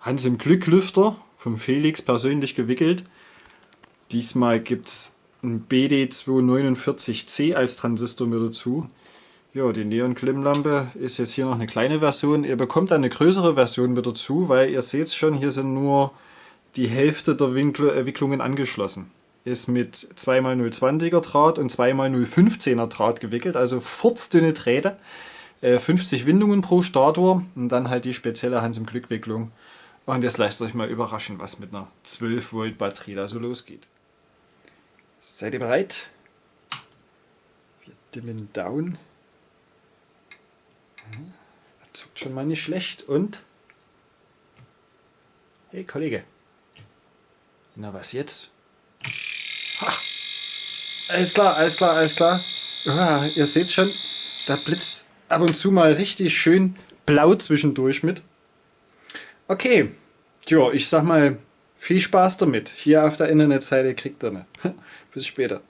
Hans im Glücklüfter vom Felix persönlich gewickelt. Diesmal gibt es ein BD249C als Transistor mit dazu. Ja, die Neon-Klimmlampe ist jetzt hier noch eine kleine Version. Ihr bekommt eine größere Version mit dazu, weil ihr seht schon, hier sind nur die Hälfte der Wicklungen angeschlossen. Ist mit 2x020er Draht und 2x015er Draht gewickelt, also furzdünne Drähte. 50 äh, Windungen pro Stator und dann halt die spezielle Hans im Glück Wicklung. Und jetzt lasst euch mal überraschen, was mit einer 12 Volt Batterie da so losgeht. Seid ihr bereit? Wir dimmen down. Er zuckt schon mal nicht schlecht und... Hey Kollege. Na was jetzt? Ha! Alles klar, alles klar, alles klar. Ah, ihr seht schon, da blitzt ab und zu mal richtig schön blau zwischendurch mit. Okay, tja, ich sag mal, viel Spaß damit. Hier auf der Internetseite kriegt ihr ne. Bis später.